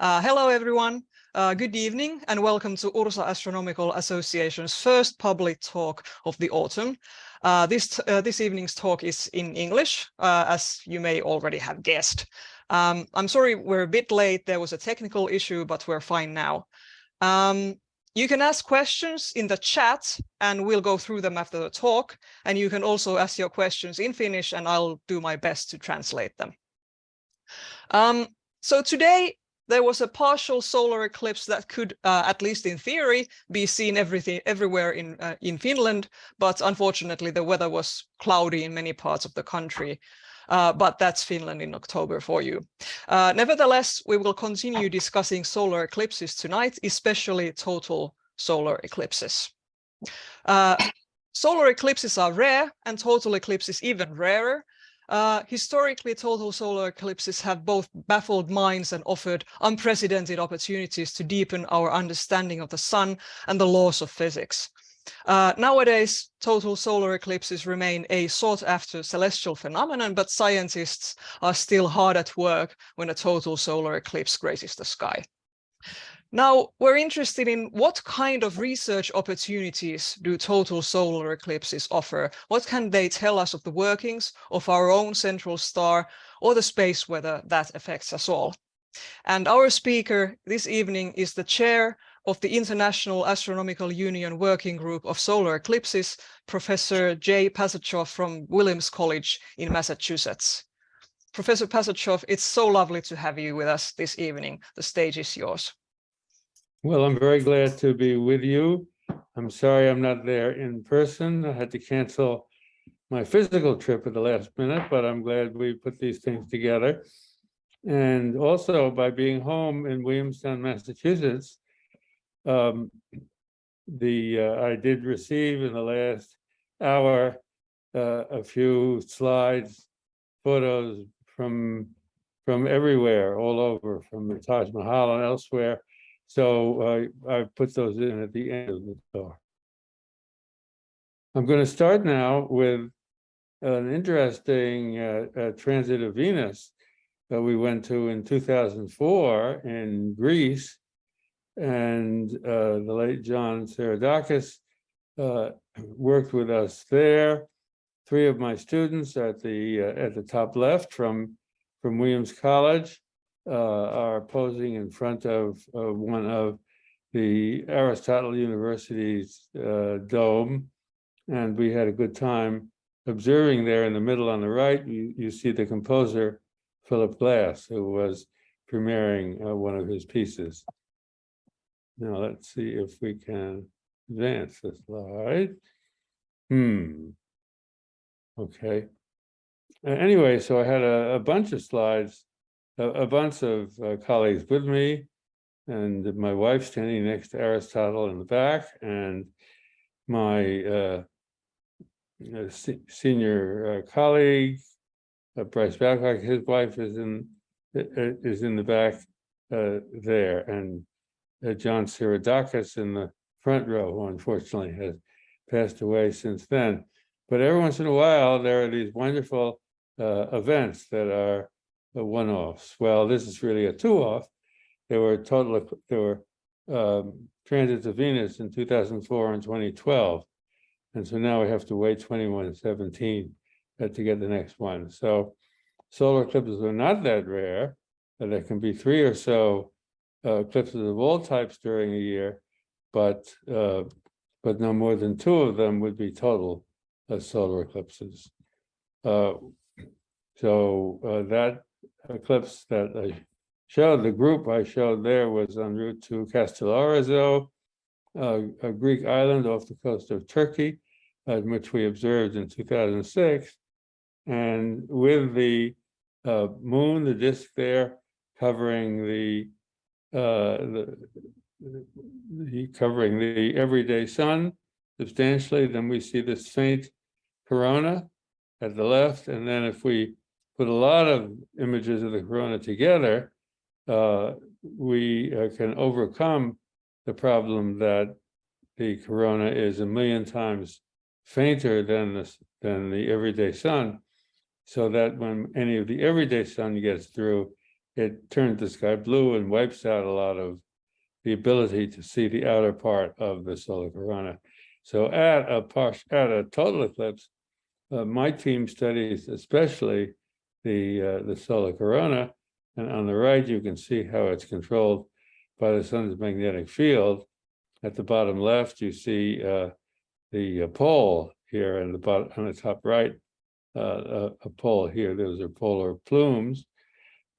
Uh, hello, everyone. Uh, good evening and welcome to Ursa Astronomical Association's first public talk of the autumn. Uh, this, uh, this evening's talk is in English, uh, as you may already have guessed. Um, I'm sorry we're a bit late. There was a technical issue, but we're fine now. Um, you can ask questions in the chat and we'll go through them after the talk. And you can also ask your questions in Finnish and I'll do my best to translate them. Um, so today there was a partial solar eclipse that could, uh, at least in theory, be seen everything everywhere in uh, in Finland, but unfortunately the weather was cloudy in many parts of the country. Uh, but that's Finland in October for you. Uh, nevertheless, we will continue discussing solar eclipses tonight, especially total solar eclipses. Uh, solar eclipses are rare and total eclipses even rarer, uh, historically, total solar eclipses have both baffled minds and offered unprecedented opportunities to deepen our understanding of the sun and the laws of physics. Uh, nowadays, total solar eclipses remain a sought after celestial phenomenon, but scientists are still hard at work when a total solar eclipse graces the sky. Now, we're interested in what kind of research opportunities do total solar eclipses offer? What can they tell us of the workings of our own central star or the space weather that affects us all? And our speaker this evening is the chair of the International Astronomical Union Working Group of Solar Eclipses, Professor Jay Pasachoff from Williams College in Massachusetts. Professor Pasachoff, it's so lovely to have you with us this evening. The stage is yours. Well, I'm very glad to be with you. I'm sorry I'm not there in person. I had to cancel my physical trip at the last minute, but I'm glad we put these things together. And also by being home in Williamstown, Massachusetts, um, the uh, I did receive in the last hour uh, a few slides, photos from from everywhere, all over, from the Taj Mahal and elsewhere, so uh, I put those in at the end of the talk. I'm going to start now with an interesting uh, uh, transit of Venus that we went to in 2004 in Greece. And uh, the late John Seiradakis uh, worked with us there. Three of my students at the uh, at the top left from from Williams College are posing in front of uh, one of the Aristotle University's uh, dome. And we had a good time observing there in the middle on the right, you, you see the composer, Philip Glass, who was premiering uh, one of his pieces. Now let's see if we can advance the slide. Hmm. Okay. Anyway, so I had a, a bunch of slides a, a bunch of uh, colleagues with me and my wife standing next to Aristotle in the back and my uh, uh senior uh, colleague, uh, Bryce Babcock, his wife is in is in the back there, and John Seiradakis in the front row, who unfortunately has passed away since then. But every once in a while, there are these wonderful events that are the one-offs. Well, this is really a two-off. There were total, of, there were um, transits of Venus in 2004 and 2012. And so now we have to wait 2117 uh, to get the next one. So solar eclipses are not that rare. There can be three or so uh, eclipses of all types during a year, but uh, but no more than two of them would be total uh, solar eclipses. Uh, so eclipse that I showed, the group I showed there was en route to Castellorizo, uh, a Greek island off the coast of Turkey, uh, which we observed in 2006. And with the uh, moon, the disk there covering the, uh, the, the covering the everyday sun substantially, then we see this faint corona at the left. And then if we put a lot of images of the corona together, uh, we uh, can overcome the problem that the corona is a million times fainter than the, than the everyday sun, so that when any of the everyday sun gets through, it turns the sky blue and wipes out a lot of the ability to see the outer part of the solar corona. So at a partial, at a total eclipse, uh, my team studies especially the uh, the solar corona, and on the right you can see how it's controlled by the sun's magnetic field. At the bottom left, you see uh, the uh, pole here, and the bottom on the top right, uh, a, a pole here. Those are polar plumes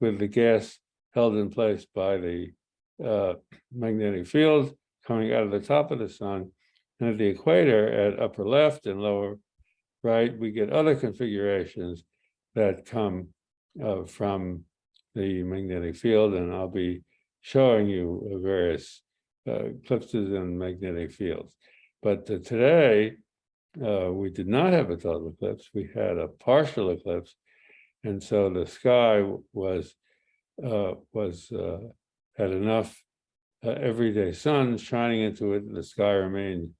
with the gas held in place by the uh, magnetic field coming out of the top of the sun. And at the equator at upper left and lower right, we get other configurations that come uh, from the magnetic field. And I'll be showing you various uh, eclipses and magnetic fields. But uh, today, uh, we did not have a total eclipse. We had a partial eclipse. And so the sky was uh, was uh, had enough everyday sun shining into it. The sky remained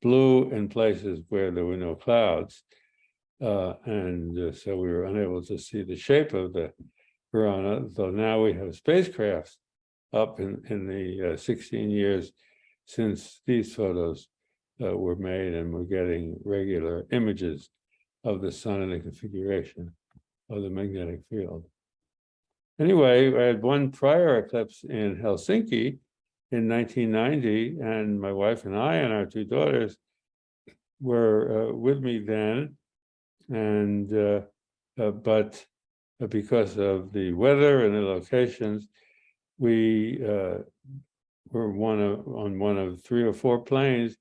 blue in places where there were no clouds. Uh, and uh, so we were unable to see the shape of the corona, though now we have spacecrafts up in, in the uh, 16 years since these photos uh, were made and we're getting regular images of the sun and the configuration of the magnetic field. Anyway, I had one prior eclipse in Helsinki in 1990, and my wife and I and our two daughters were uh, with me then. And uh, uh, but because of the weather and the locations, we uh, were one of on one of three or four planes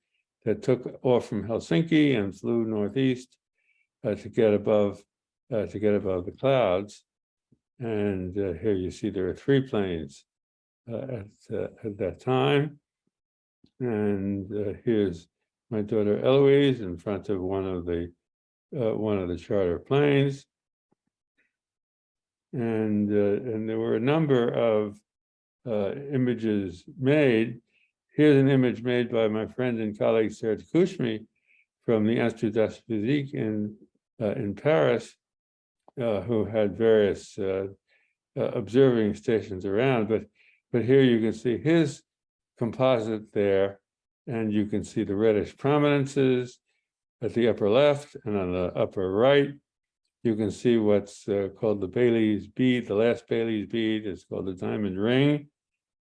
that took off from Helsinki and flew northeast uh, to get above uh, to get above the clouds. And uh, here you see there are three planes uh, at, uh, at that time. And uh, here's my daughter Eloise in front of one of the uh, one of the charter planes. And uh, and there were a number of uh, images made. Here's an image made by my friend and colleague Serge Koutchmy from the Institut d'Astrophysique in in Paris, uh, who had various uh, uh, observing stations around, but but here you can see his composite there, and you can see the reddish prominences at the upper left and on the upper right. You can see what's uh, called the Baily's bead. The last Baily's bead is called the diamond ring,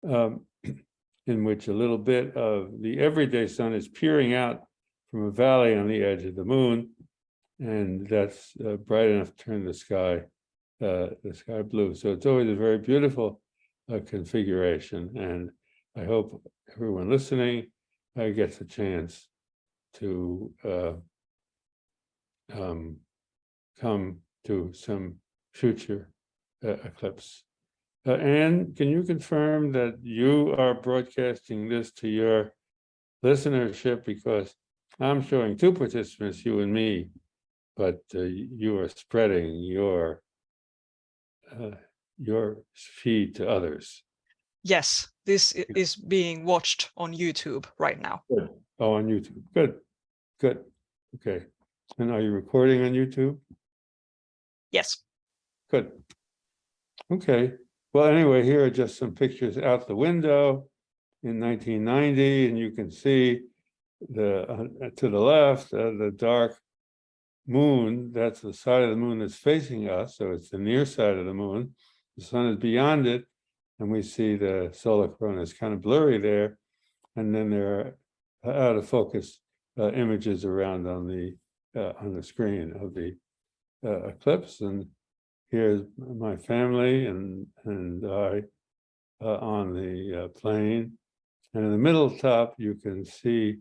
um, in which a little bit of the everyday sun is peering out from a valley on the edge of the moon and that's uh, bright enough to turn the sky uh, the sky blue. So it's always a very beautiful uh, configuration, and I hope everyone listening uh, gets a chance to uh, um, come to some future uh, eclipse. Anne, can you confirm that you are broadcasting this to your listenership because I'm showing two participants, you and me, but uh, you are spreading your uh, your feed to others. Yes, this is being watched on YouTube right now. Good. Oh, on YouTube. Good. Good. Okay. And are you recording on YouTube? Yes. Good. Okay. Well, anyway, here are just some pictures out the window in 1990, and you can see the uh, to the left, uh, the dark moon, that's the side of the moon that's facing us, so it's the near side of the moon. The sun is beyond it, and we see the solar corona is kind of blurry there. And then there are out of focus uh, images around on the uh, on the screen of the uh, eclipse. And here's my family and and I uh, on the uh, plane. And in the middle top, you can see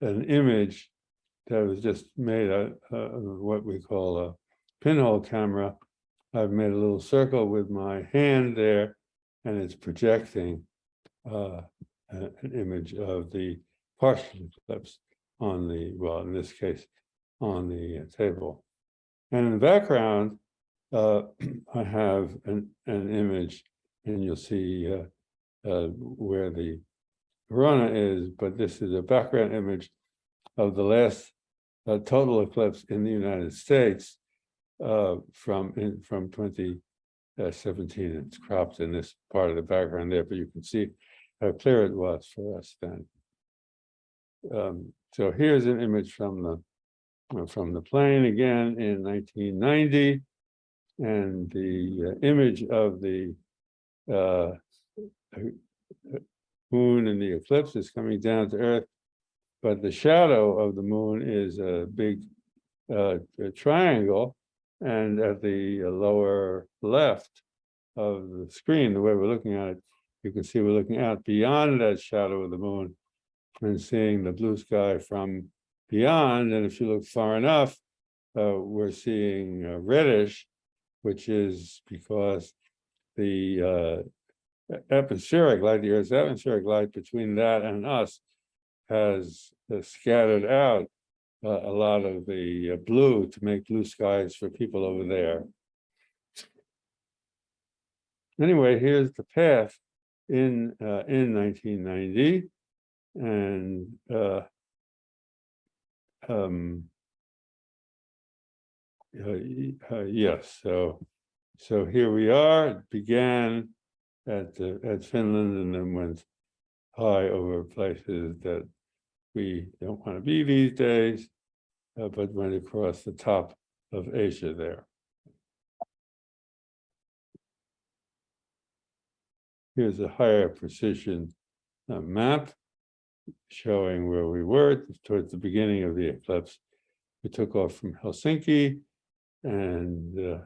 an image that was just made a, a, what we call a pinhole camera. I've made a little circle with my hand there, and it's projecting uh, an image of the partial eclipse on the, well, in this case, on the table. And in the background, uh, I have an, an image, and you'll see uh, uh, where the corona is, but this is a background image of the last a total eclipse in the United States uh, from in, from 20 uh, it's cropped in this part of the background there, but you can see how clear it was for us then. Um, so here's an image from the, from the plane again in nineteen ninety. And the uh, image of the uh, moon and the eclipse is coming down to earth. But the shadow of the moon is a big uh, a triangle. And at the lower left of the screen, the way we're looking at it, you can see we're looking out beyond that shadow of the moon and seeing the blue sky from beyond. And if you look far enough, uh, we're seeing uh, reddish, which is because the uh, atmospheric light, the Earth's atmospheric light between that and us has uh, scattered out uh, a lot of the uh, blue to make blue skies for people over there. Anyway, here's the path in in 1990, and uh, um, uh, uh, yes, so so here we are. It began at uh, at Finland and then went high over places that we don't want to be these days, uh, but went across the top of Asia there. Here's a higher precision uh, map showing where we were towards the beginning of the eclipse. We took off from Helsinki and uh,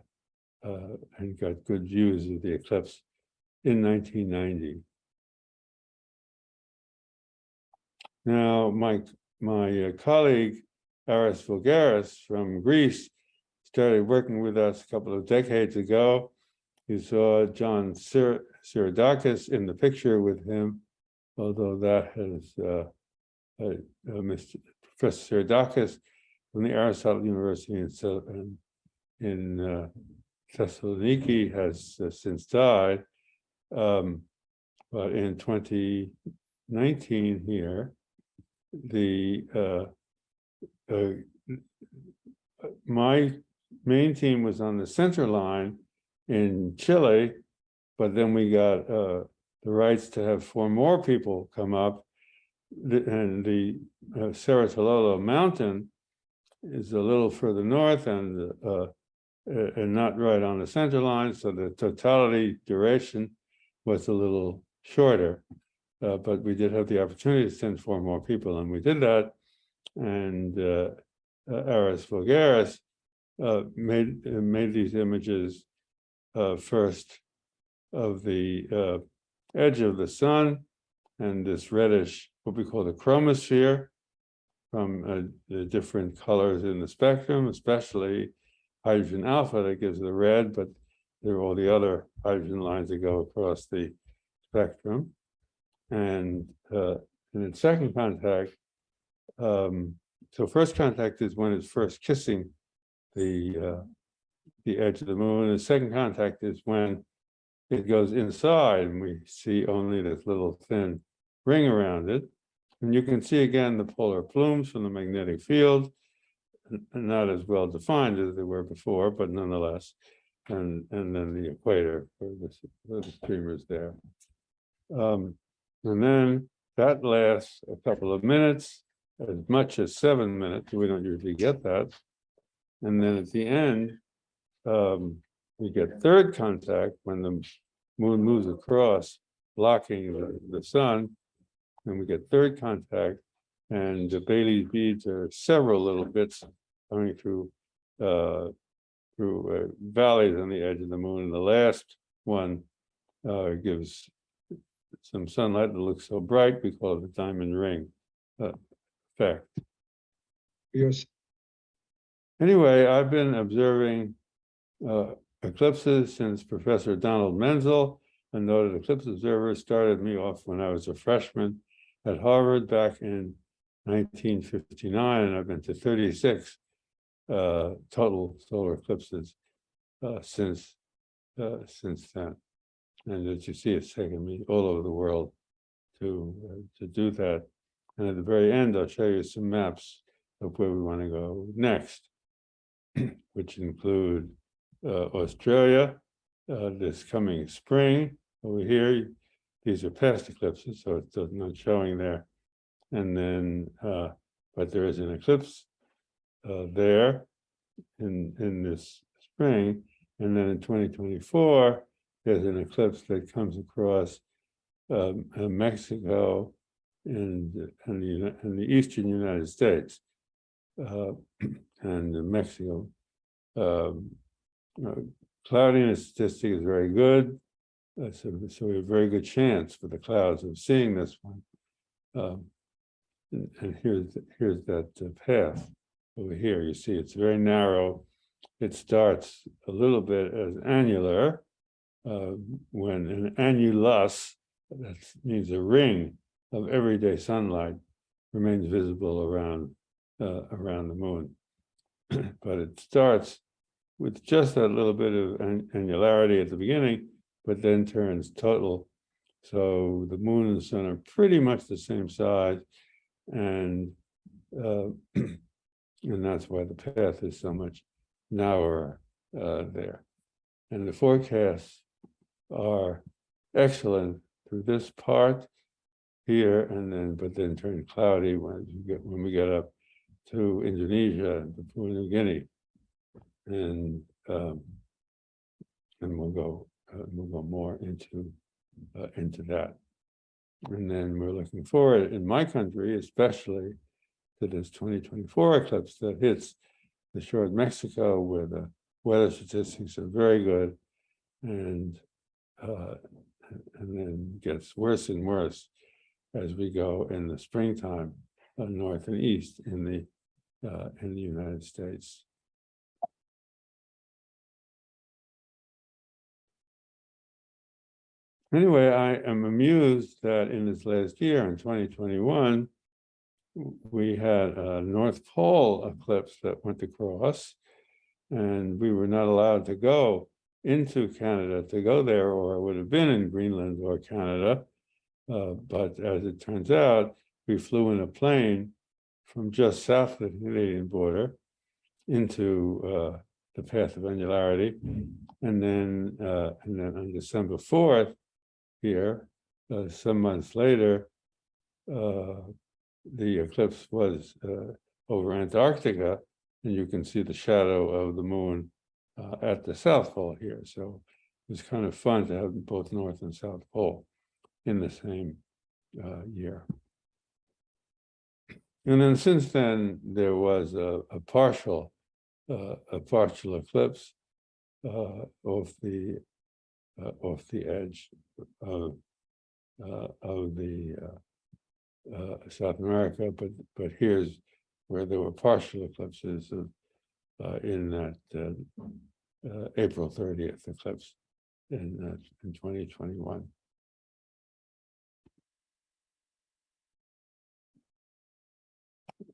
uh, and got good views of the eclipse in 1990. Now, my, my uh, colleague, Aris Voulgaris from Greece, started working with us a couple of decades ago. You saw John Seiradakis in the picture with him, although that has uh, uh, uh, Mr. Professor Seiradakis from the Aristotle University in, in, uh, Thessaloniki has uh, since died. Um, but in 2019 here, the my main team was on the center line in Chile, but then we got uh, the rights to have four more people come up. And the uh, Cerro Tololo Mountain is a little further north and uh, uh, and not right on the center line, so the totality duration was a little shorter. Uh, but we did have the opportunity to send four more people, and we did that. And uh, uh, Aris Voulgaris uh, made made these images uh, first of the edge of the sun and this reddish, what we call the chromosphere, from uh, the different colors in the spectrum, especially hydrogen alpha that gives the red, but there are all the other hydrogen lines that go across the spectrum. And uh, and in second contact, um, so first contact is when it's first kissing the uh, the edge of the moon. And the second contact is when it goes inside and we see only this little thin ring around it. And you can see again the polar plumes from the magnetic field, not as well defined as they were before, but nonetheless. And, and then the equator for the, for the streamers there. Um, and then that lasts a couple of minutes, as much as seven minutes. We don't usually get that. And then at the end, um, we get third contact when the moon moves across, blocking the, the sun. And we get third contact, and the Baily's beads are several little bits coming through, uh, through uh, valleys on the edge of the moon. And the last one uh, gives some sunlight that looks so bright, we call it the diamond ring uh, effect. Yes, Anyway, I've been observing uh, eclipses since Professor Donald Menzel, a noted eclipse observer, started me off when I was a freshman at Harvard back in nineteen fifty-nine, and I've been to thirty-six uh, total solar eclipses uh, since uh, since then. And as you see, it's taken me all over the world to uh, to do that. And at the very end, I'll show you some maps of where we want to go next which include Australia, uh, this coming spring. Over here, these are past eclipses, so it's not showing there. And then, uh, but there is an eclipse uh, there in, in this spring. And then in twenty twenty-four, there's an eclipse that comes across um, uh, Mexico and, and the, and the eastern United States. Uh, and Mexico. Um, uh, cloudiness statistic is very good. Uh, so, so we have a very good chance for the clouds of seeing this one. Um, and, and here's, here's that uh, path over here. You see, it's very narrow. It starts a little bit as annular. Uh, when an annulus, that means a ring of everyday sunlight, remains visible around uh, around the moon. but it starts with just that little bit of an- annularity at the beginning, but then turns total. So the moon and the sun are pretty much the same size, and uh, and that's why the path is so much narrower uh, there. And the forecasts are excellent through this part here, and then but then turn cloudy when you get when we get up to Indonesia and Papua New Guinea. And um, and we'll go, uh, we'll go more into uh, into that. And then we're looking forward in my country, especially to this twenty twenty-four eclipse that hits the shore of Mexico where the weather statistics are very good. And uh, and then gets worse and worse as we go in the springtime, uh, north and east in the uh, in the United States. Anyway, I am amused that in this last year, in twenty twenty-one, we had a North Pole eclipse that went across. And we were not allowed to go into Canada to go there, or I would have been in Greenland or Canada. Uh, but as it turns out, we flew in a plane from just south of the Canadian border into uh, the path of annularity. And then, uh, and then on December fourth, here, uh, some months later, uh, the eclipse was uh, over Antarctica, and you can see the shadow of the moon uh, at the South Pole here. So it's kind of fun to have both North and South Pole in the same uh, year. And then since then, there was a, a partial, a partial eclipse off the uh, off the edge of uh, of the uh, uh, South America, but but here's where there were partial eclipses of uh, in that uh, uh, April thirtieth eclipse in in twenty twenty one.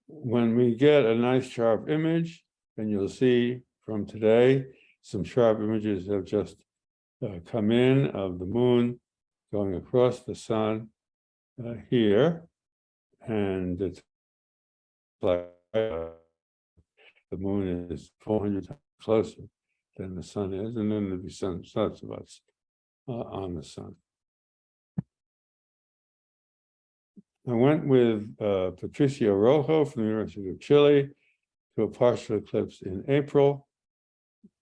When we get a nice sharp image, and you'll see from today, some sharp images have just uh, come in of the moon going across the sun uh, here, and it's like uh, the moon is four hundred times closer than the sun is, and then there'll be some sunspots uh, on the sun. I went with uh, Patricio Rojo from the University of Chile to a partial eclipse in April.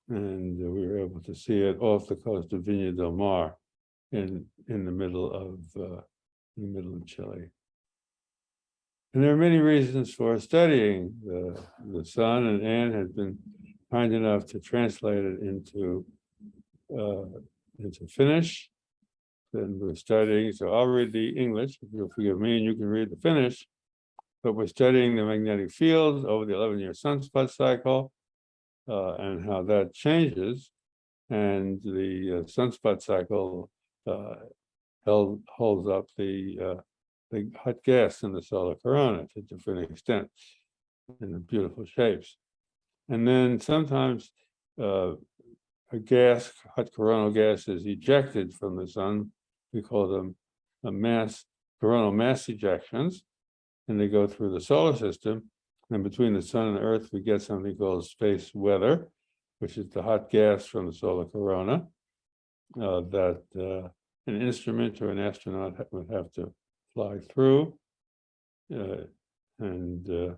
And we were able to see it off the coast of Viña del Mar in, in the middle of, uh, in the middle of Chile. And there are many reasons for studying the, the sun, and Anne has been kind enough to translate it into, uh, into Finnish. Then we're studying, so I'll read the English, if you'll forgive me, and you can read the Finnish. But we're studying the magnetic field over the eleven-year sunspot cycle. Uh, and how that changes. And the uh, sunspot cycle uh, held, holds up the uh, the hot gas in the solar corona to different extents in beautiful shapes. And then sometimes uh, a gas, hot coronal gas is ejected from the sun. We call them a mass, coronal mass ejections. And they go through the solar system. And between the sun and earth, we get something called space weather, which is the hot gas from the solar corona. uh, that uh, an instrument or an astronaut would have to fly through. Uh, And uh,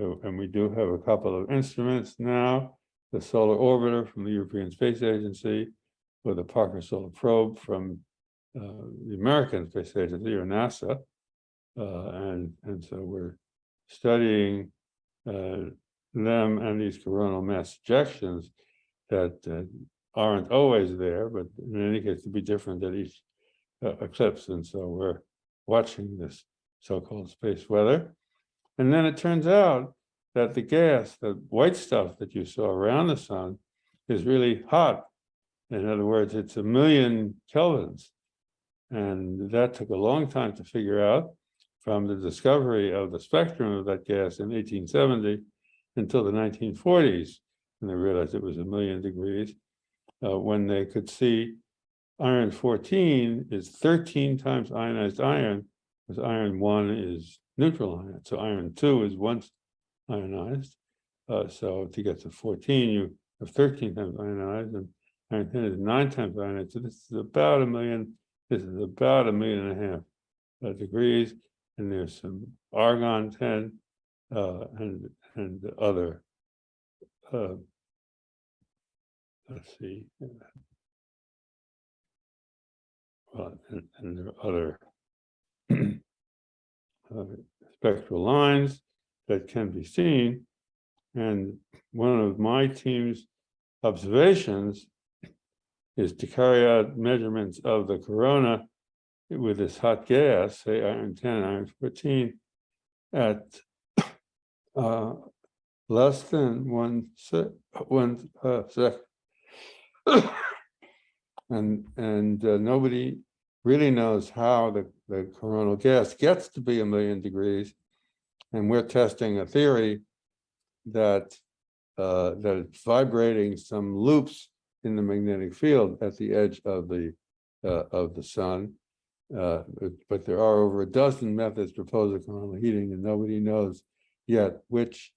uh, and we do have a couple of instruments now, the solar orbiter from the European Space Agency, with the Parker Solar Probe from uh, the American Space Agency or NASA. Uh, and, and so we're studying uh, them and these coronal mass ejections that uh, aren't always there, but in any case, to be different at each uh, eclipse. And so we're watching this so-called space weather. And then it turns out that the gas, the white stuff that you saw around the sun is really hot. In other words, it's a million kelvins. And that took a long time to figure out from the discovery of the spectrum of that gas in 1870 until the 1940s. And they realized it was a million degrees uh, when they could see iron 14 is 13 times ionized iron, because iron 1 is neutral ion. So iron 2 is once ionized. Uh, so to get to 14, you have 13 times ionized, and iron 10 is nine times ionized. So this is about a million, this is about a million and a half uh, degrees. And there's some argon 10 uh, and and other. Uh, let's see. Well, and, and there are other uh, spectral lines that can be seen. And one of my team's observations is to carry out measurements of the corona with this hot gas, say iron 10, iron 14, at uh, less than one sec, one uh. And, and uh, nobody really knows how the, the coronal gas gets to be a million degrees. And we're testing a theory that, uh, that it's vibrating some loops in the magnetic field at the edge of the, uh, of the sun. Uh, but, but there are over a dozen methods proposed for coronal heating and nobody knows yet which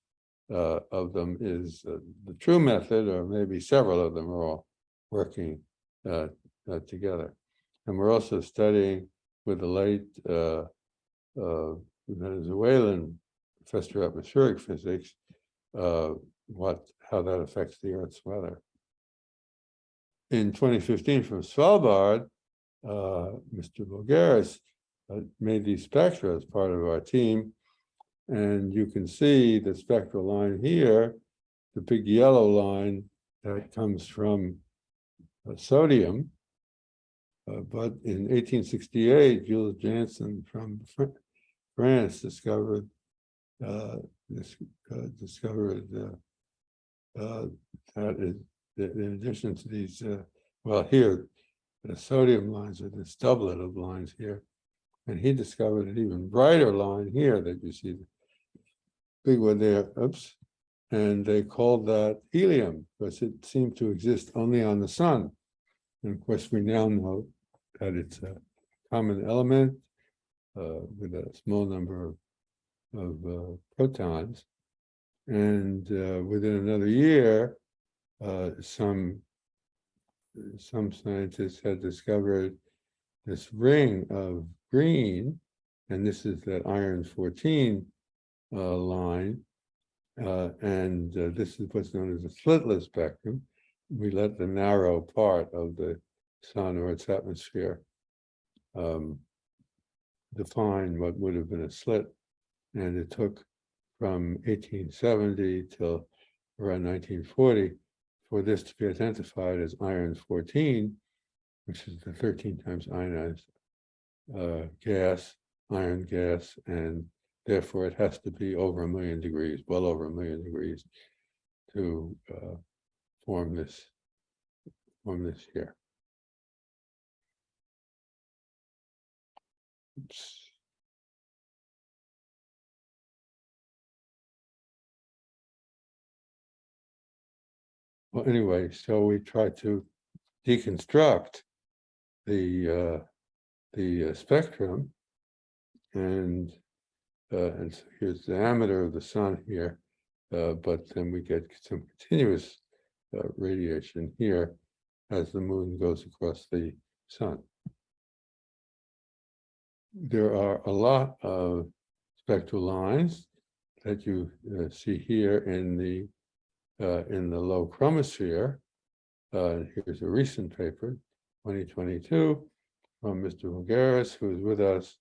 uh, of them is uh, the true method, or maybe several of them are all working uh, uh, together. And we're also studying with the late Venezuelan professor of atmospheric physics, what how that affects the Earth's weather. In 2015, from Svalbard, Mr. Voulgaris uh, made these spectra as part of our team. And you can see the spectral line here, the big yellow line that comes from uh, sodium. Uh, but in 1868, Jules Janssen from France discovered uh, this, uh, discovered uh, uh, that in addition to these, uh, well, here, the sodium lines are this doublet of lines here. And he discovered an even brighter line here that you see, the big one there, oops. And they called that helium because it seemed to exist only on the sun. And of course, we now know that it's a common element uh, with a small number of, of uh, protons. And uh, within another year, uh, some some scientists had discovered this ring of green, and this is that iron 14 uh, line. Uh, and uh, this is what's known as a slitless spectrum. We let the narrow part of the sun or its atmosphere um, define what would have been a slit. And it took from 1870 till around 1940 for this to be identified as iron 14, which is the 13 times ionized uh, gas, iron gas, and therefore it has to be over a million degrees, well over a million degrees to uh, form this, form this here. Oops. Well, anyway, so we try to deconstruct the uh, the uh, spectrum, and uh, and so here's the diameter of the sun here, uh, but then we get some continuous uh, radiation here, as the moon goes across the sun. There are a lot of spectral lines that you uh, see here in the uh, in the low chromosphere. Uh, here's a recent paper, 2022, from Mr. Voulgaris, who is with us,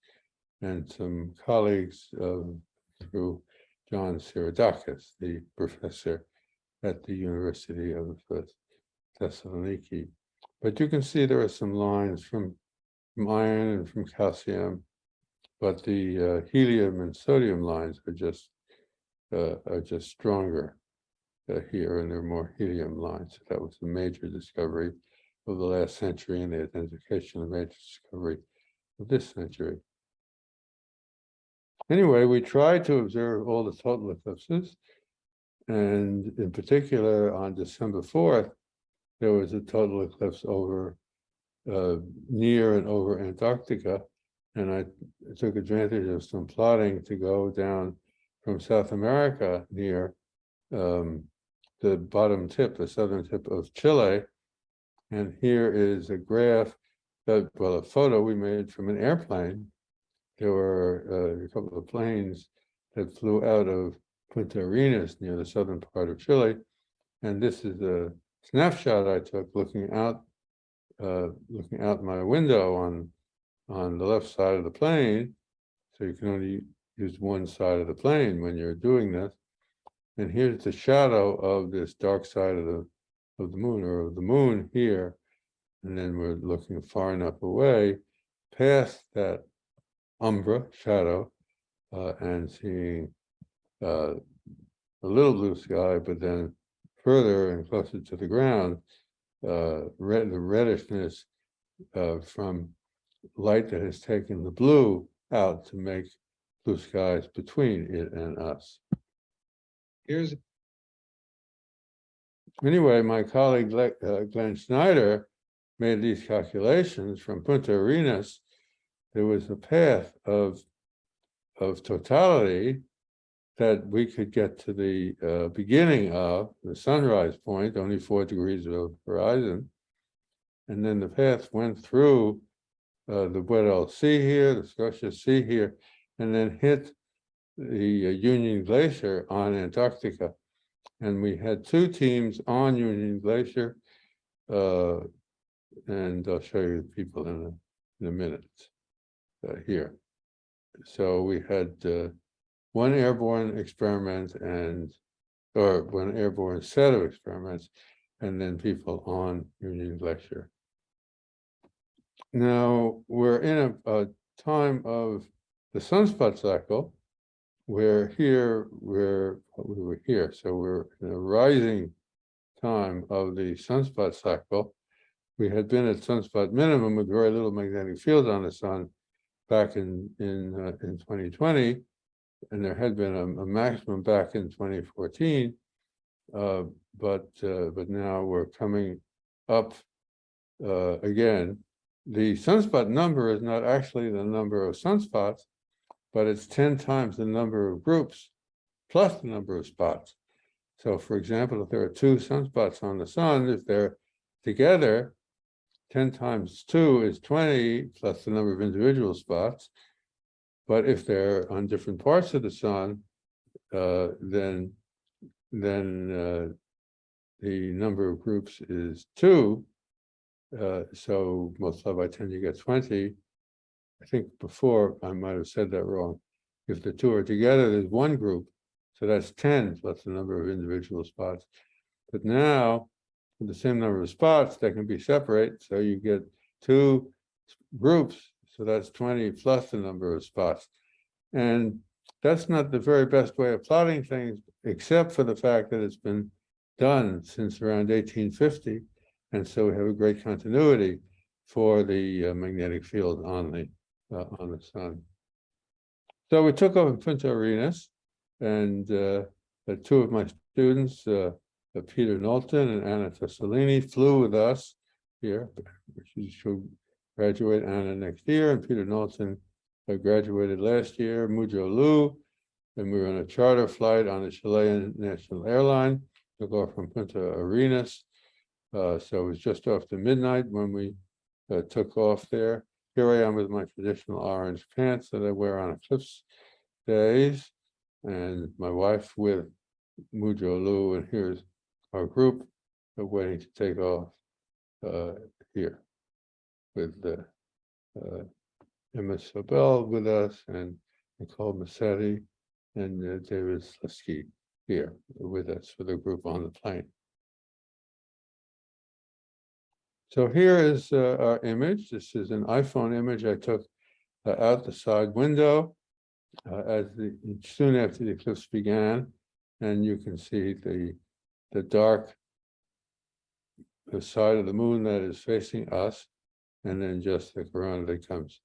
and some colleagues um, through John Seiradakis, the professor at the University of Thessaloniki. But you can see there are some lines from, from iron and from calcium, but the uh, helium and sodium lines are just uh, are just stronger uh, here, and there are more helium lines. That was a major discovery of the last century and the identification of major discovery of this century. Anyway, we tried to observe all the total eclipses. And in particular, on December fourth, there was a total eclipse over uh, near and over Antarctica. And I took advantage of some plotting to go down from South America near um, the bottom tip, the southern tip of Chile. And here is a graph that, well, a photo we made from an airplane. There were uh, a couple of planes that flew out of Punta Arenas near the southern part of Chile. And this is a snapshot I took looking out, uh, looking out my window on, on the left side of the plane. So you can only use one side of the plane when you're doing this. And here's the shadow of this dark side of the of the moon or of the moon here. And then we're looking far enough away past that umbra shadow uh, and seeing uh, a little blue sky, but then further and closer to the ground, uh, red, the reddishness uh, from light that has taken the blue out to make blue skies between it and us. Here's, Anyway, my colleague uh, Glenn Schneider made these calculations from Punta Arenas. There was a path of, of totality that we could get to the uh, beginning of the sunrise point, only four degrees of horizon. And then the path went through uh, the Weddell Sea here, the Scotia Sea here, and then hit the uh, Union Glacier on Antarctica. And we had two teams on Union Glacier. Uh, and I'll show you the people in a, in a minute uh, here. So we had uh, one airborne experiment and, or one airborne set of experiments, and then people on Union Glacier. Now, we're in a, a time of the sunspot cycle, where here, we're, we were here, so we're in a rising time of the sunspot cycle. We had been at sunspot minimum with very little magnetic field on the sun back in, in, uh, in 2020. And there had been a, a maximum back in 2014. Uh, but, uh, but now we're coming up uh, again. The sunspot number is not actually the number of sunspots, but it's ten times the number of groups plus the number of spots. So for example, if there are two sunspots on the sun, if they're together, ten times two is twenty plus the number of individual spots. But if they're on different parts of the sun, uh, then then uh, the number of groups is two. Uh, so multiplied by ten, you get twenty. I think before I might have said that wrong. If the two are together, there's one group. So that's ten plus the number of individual spots. But now, with the same number of spots, they can be separate. So you get two groups. So that's twenty plus the number of spots. And that's not the very best way of plotting things, except for the fact that it's been done since around eighteen fifty. And so we have a great continuity for the uh, magnetic field on the uh, on the sun. So we took over Punta Arenas and uh, two of my students, uh, Peter Knowlton and Anna Tessalini flew with us here. She should graduate Anna next year and Peter Knowlton uh, graduated last year, Muzhou Lu. And we were on a charter flight on the Chilean National Airline to go from Punta Arenas Uh, so it was just after midnight when we uh, took off there. Here I am with my traditional orange pants that I wear on eclipse days. And my wife with Muzhou Lu, and here's our group waiting to take off uh, here with the uh, Emma Sobel with us and Nicole Massetti and uh, David Slesky here with us for the group on the plane. So here is uh, our image. This is an iPhone image I took uh, out the side window uh, as the soon after the eclipse began, and you can see the the dark the side of the moon that is facing us, and then just the corona that comes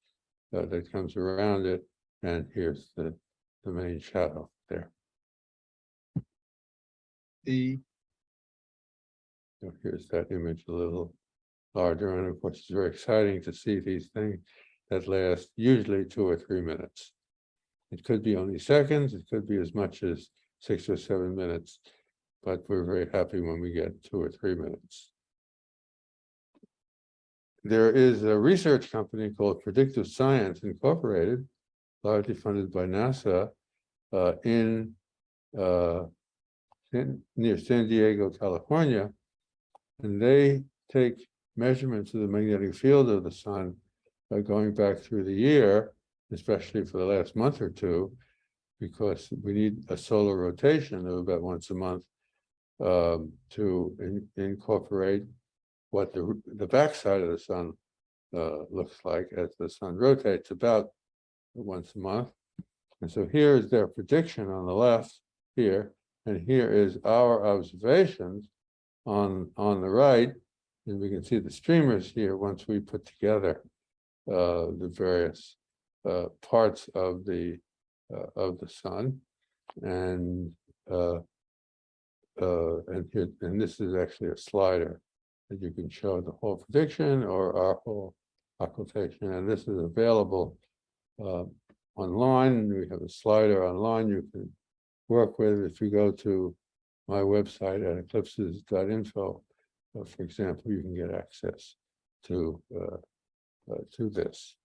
uh, that comes around it, and here's the the main shadow there. The, So here's that image a little larger, and of course, it's very exciting to see these things that last usually two or three minutes. It could be only seconds, it could be as much as six or seven minutes, but we're very happy when we get two or three minutes. There is a research company called Predictive Science Incorporated, largely funded by NASA, uh, in uh, near San Diego, California. And they take measurements of the magnetic field of the sun uh, going back through the year, especially for the last month or two, because we need a solar rotation of about once a month um, to in- incorporate what the, the backside of the sun uh, looks like as the sun rotates about once a month. And so here is their prediction on the left here, and here is our observations on, on the right. And we can see the streamers here once we put together uh, the various uh, parts of the, uh, of the sun. And uh, uh, and here, and this is actually a slider that you can show the whole prediction or our whole occultation, and this is available uh, online. We have a slider online you can work with. If you go to my website at eclipses.info, for example, you can get access to uh, uh, to this.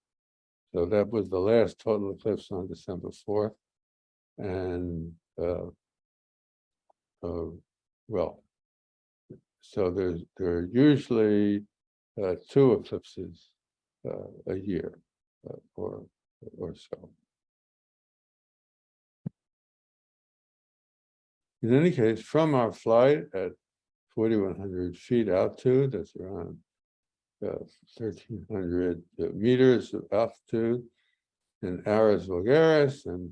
So that was the last total eclipse on December fourth, and uh, uh, well, so there's there are usually uh, two eclipses a year or or so. In any case, from our flight at forty-one hundred feet altitude, that's around uh, thirteen hundred meters of altitude in Aris Voulgaris and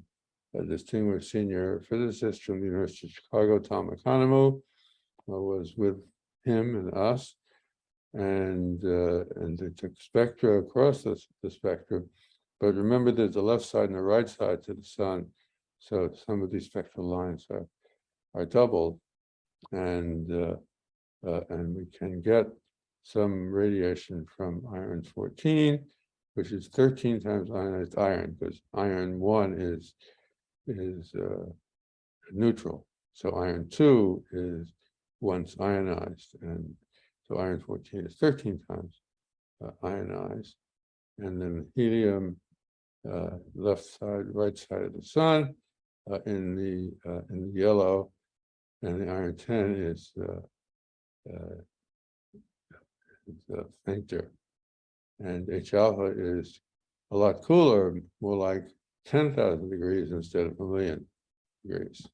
a distinguished senior physicist from the University of Chicago, Tom Economou, uh, was with him and us. And, uh, and they took spectra across the, the spectrum. But remember, there's a left side and a right side to the sun. So some of these spectral lines are, are doubled. And, uh, uh, and we can get some radiation from iron 14, which is 13 times ionized iron, because iron one is is uh, neutral. So iron two is once ionized, and so iron fourteen is thirteen times uh, ionized. And then helium, uh, left side, right side of the sun, uh, in the uh, in the yellow, and the iron ten is uh, uh, is, uh, fainter. And H alpha is a lot cooler, more like ten thousand degrees instead of a million degrees.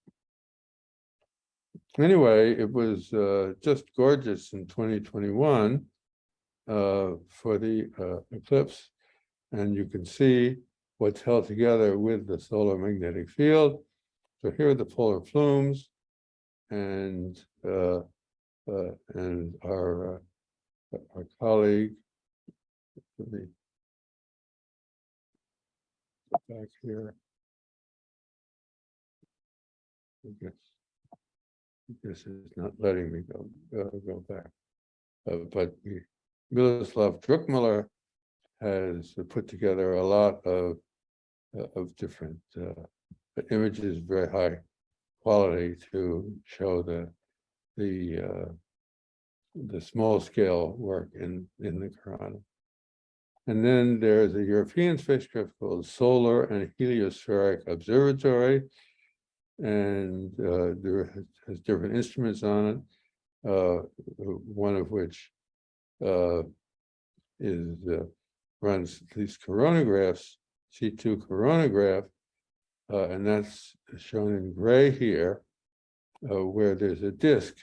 Anyway, it was uh, just gorgeous in twenty twenty-one uh, for the uh, eclipse. And you can see what's held together with the solar magnetic field. So here are the polar plumes and uh, and our uh, our colleague. Let me go back here. I guess. This is not letting me go, uh, go back. Uh, but we- Miloslav Druckmüller has put together a lot of, uh, of different, uh, images, very high quality to show the, the, uh, the small scale work in, in the Corona. And then there's a European spacecraft called Solar and Heliospheric Observatory. And uh, there has- has different instruments on it, uh, one of which uh, is uh, runs these coronagraphs, C2 coronagraph, uh, and that's shown in gray here, uh, where there's a disk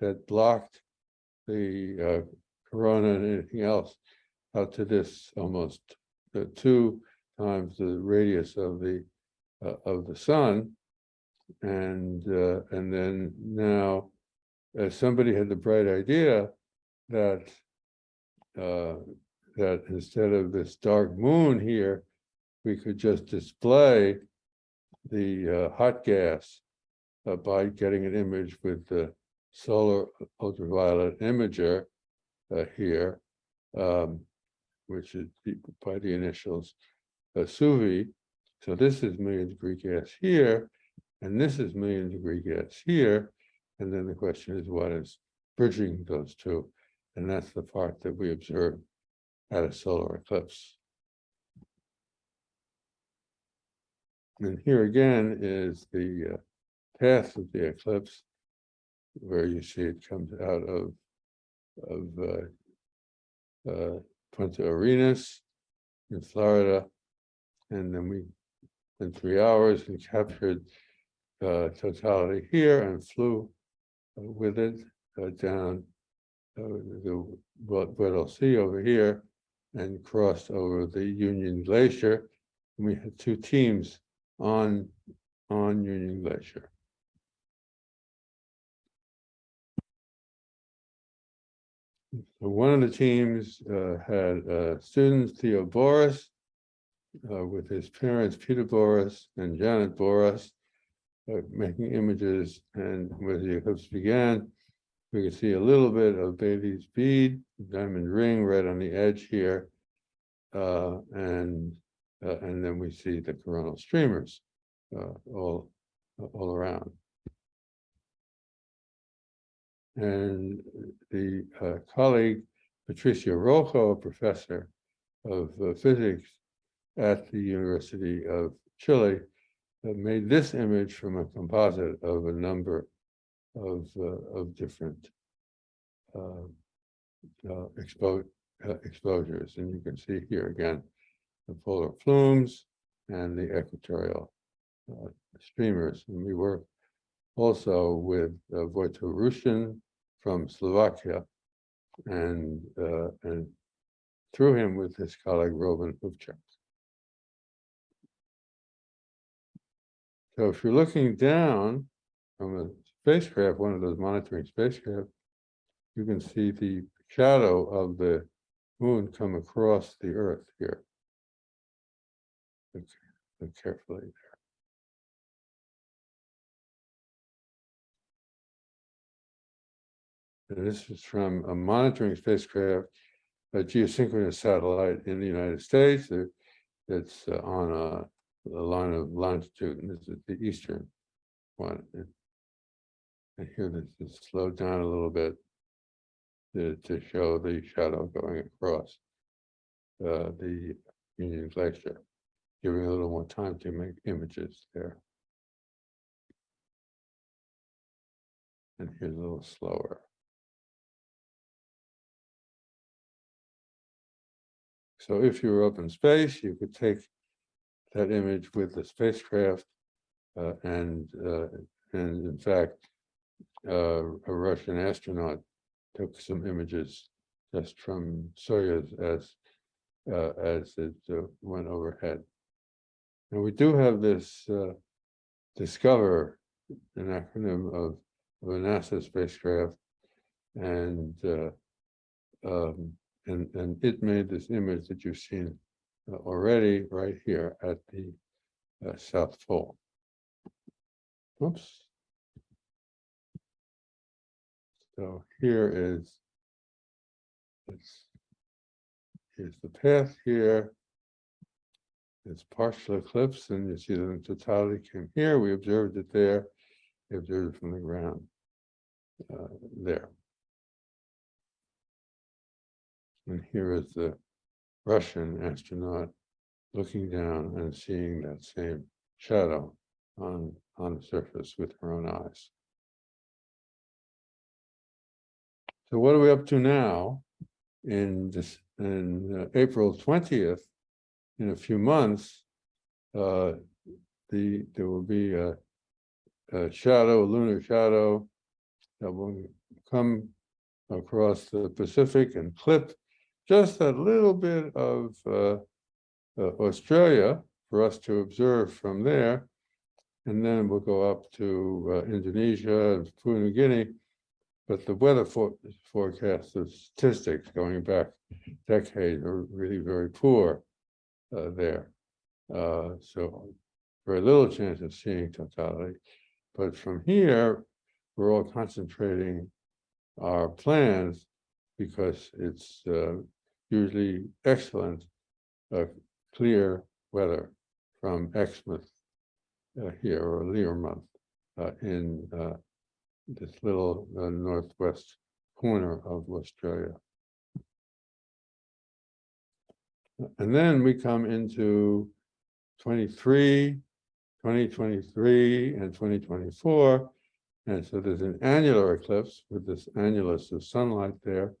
that blocked the uh, corona and anything else out to this almost uh, two times the radius of the uh, of the sun. And uh, and then now, somebody had the bright idea that uh, that instead of this dark moon here, we could just display the uh, hot gas by getting an image with the solar ultraviolet imager uh, here, um, which is by the initials uh, SUVI. So this is million degree gas here, and this is million degree gas here. And then the question is, what is bridging those two? And that's the part that we observe at a solar eclipse. And here again is the uh, path of the eclipse, where you see it comes out of of uh, uh, Punta Arenas in Florida, and then we in three hours and captured uh, totality here and flew uh, with it uh, down uh, the Weddell Sea over here and crossed over the Union Glacier. And we had two teams on on Union Glacier. One of the teams uh, had uh, students, Theo Boris, uh, with his parents, Peter Boris and Janet Boris, uh, making images. And when the eclipse began, we could see a little bit of Baily's bead, diamond ring right on the edge here. Uh, and, uh, and then we see the coronal streamers, all, all around. And the uh, colleague Patricia Rojo, a professor of uh, physics at the University of Chile, uh, made this image from a composite of a number of, uh, of different uh, uh, expo- exposures. And you can see here again, the polar plumes and the equatorial streamers. And we work also with uh, Rushin from Slovakia and, uh, and through him with his colleague Robin Hubchak. So if you're looking down from a spacecraft, one of those monitoring spacecraft, you can see the shadow of the moon come across the earth here. Look look carefully there. This is from a monitoring spacecraft, a geosynchronous satellite in the United States. That's uh, on a, a line of longitude, and this is the eastern one. And here this is slowed down a little bit to, to show the shadow going across uh, the Union Glacier, giving a little more time to make images there. And here's a little slower. So if you were up in space, you could take that image with the spacecraft. uh, and, uh, and in fact, uh, a Russian astronaut took some images just from Soyuz as, uh, as it uh, went overhead. And we do have this, uh, DSCOVR, an acronym of, of a NASA spacecraft. And, um, and, and it made this image that you've seen uh, already right here at the uh, South Pole. Oops. So here is it's here's the path here. It's partial eclipse, and you see the totality came here. We observed it there. Observed it from the ground uh, there. And here is the Russian astronaut looking down and seeing that same shadow on, on the surface with her own eyes. So what are we up to now? In this, in uh, April twentieth, in a few months, uh, the, there will be a, a shadow, a lunar shadow that will come across the Pacific and clip just a little bit of uh, uh, Australia for us to observe from there. And then we'll go up to uh, Indonesia and Papua New Guinea. But the weather for forecast, the statistics going back decades are really very poor uh, there. Uh, so very little chance of seeing totality. But from here, we're all concentrating our plans because it's uh, usually excellent, uh, clear weather from Exmouth uh, here or Learmonth uh, in uh, this little uh, northwest corner of Australia. And then we come into 23, 2023 and 2024. And so there's an annular eclipse with this annulus of sunlight there.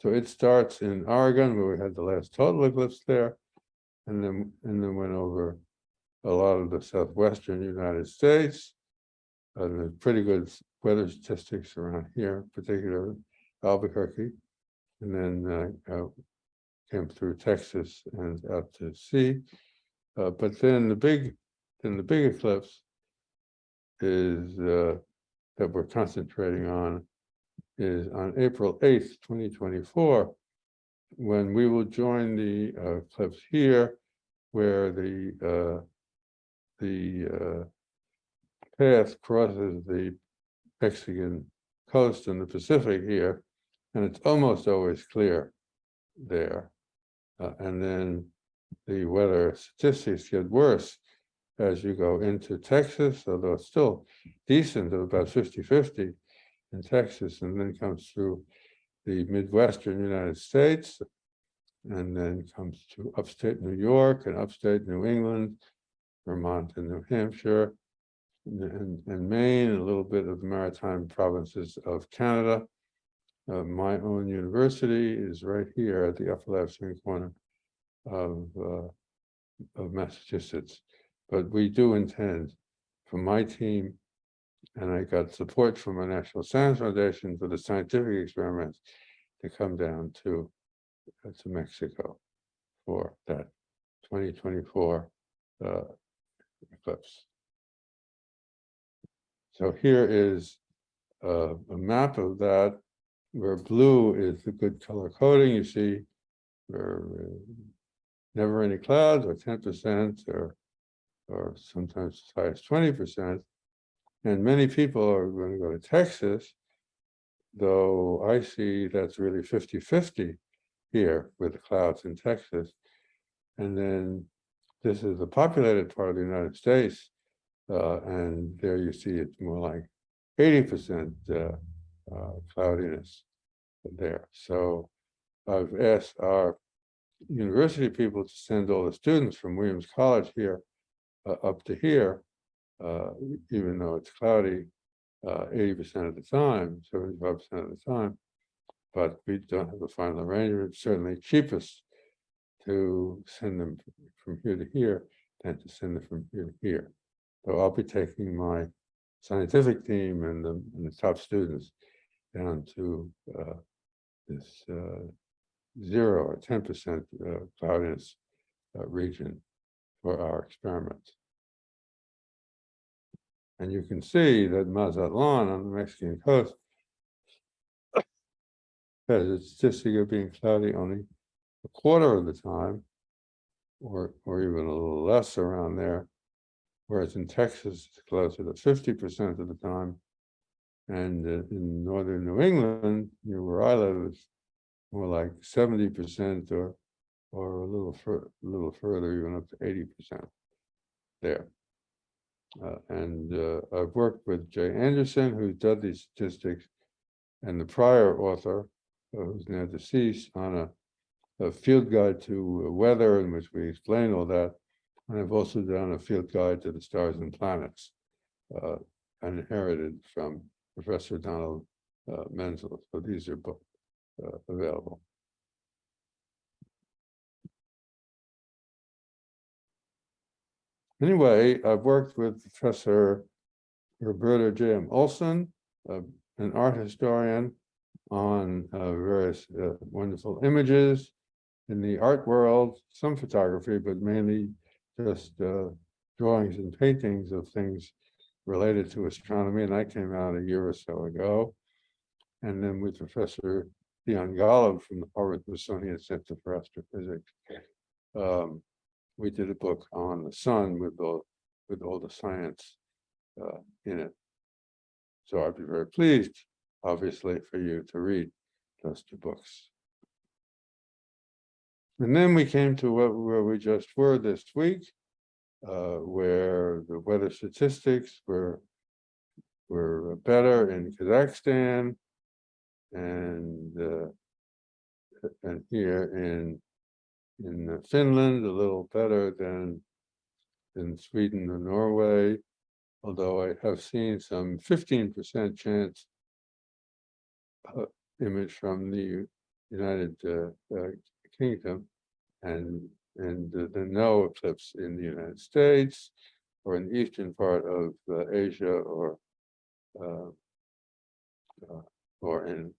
So it starts in Oregon where we had the last total eclipse there. And then, and then went over a lot of the southwestern United States. And there's pretty good weather statistics around here, particularly Albuquerque. And then uh, uh, came through Texas and out to sea. Uh, but then the big, then the big eclipse is uh, that we're concentrating on is on April eighth, twenty twenty-four, when we will join the uh, eclipse here, where the uh, the uh, path crosses the Mexican coast and the Pacific here, and it's almost always clear there. Uh, and then the weather statistics get worse as you go into Texas, although it's still decent at about 50-50 in Texas, and then comes through the Midwestern United States, and then comes to upstate New York and upstate New England, Vermont and New Hampshire, and, and Maine, and a little bit of the maritime provinces of Canada. Uh, my own university is right here at the upper left-hand corner of, uh, of Massachusetts. But we do intend for my team, and I got support from the National Science Foundation for the scientific experiments to come down to, uh, to Mexico for that 2024 uh, eclipse. So here is uh, a map of that where blue is the good color coding, you see, where uh, never any clouds or ten percent or or sometimes as high as twenty percent. And many people are going to go to Texas, though I see that's really 50-50 here with the clouds in Texas. And then this is the populated part of the United States, uh, and there you see it's more like eighty percent uh, uh, cloudiness there. So I've asked our university people to send all the students from Williams College here uh, up to here, uh, even though it's cloudy uh, eighty percent of the time, seventy-five percent of the time. But we don't have the final arrangement. It's certainly cheapest to send them from here to here than to send them from here to here. So I'll be taking my scientific team and the, and the top students down to uh, this uh, zero or ten percent uh, cloudiness uh, region for our experiments. And you can see that Mazatlan on the Mexican coast has a statistic of being cloudy only a quarter of the time, or or even a little less around there. Whereas in Texas, it's closer to fifty percent of the time. And uh, in northern New England, near where I live, it's more like seventy percent or or a little a little further, even up to eighty percent there. Uh, and uh, I've worked with Jay Anderson, who's done these statistics, and the prior author, uh, who's now deceased, on a field guide to weather in which we explain all that. And I've also done a field guide to the stars and planets. Uh, inherited from Professor Donald uh, Menzel. So these are both uh, available. Anyway, I've worked with Professor Roberta J. M. Olson, uh, an art historian, on uh, various uh, wonderful images in the art world, some photography, but mainly just uh, drawings and paintings of things related to astronomy. And I came out a year or so ago. And then with Professor Leon Golub from the Harvard Smithsonian Center for Astrophysics. Um, we did a book on the sun with all, with all the science uh, in it. So I'd be very pleased, obviously, for you to read those two books. And then we came to what, where we just were this week, uh, where the weather statistics were were better in Kazakhstan and uh, and here in in Finland a little better than in Sweden or Norway, although I have seen some fifteen percent chance uh, image from the United uh, uh, Kingdom and and the, no eclipse in the United States or in the eastern part of uh, Asia or uh, uh, or in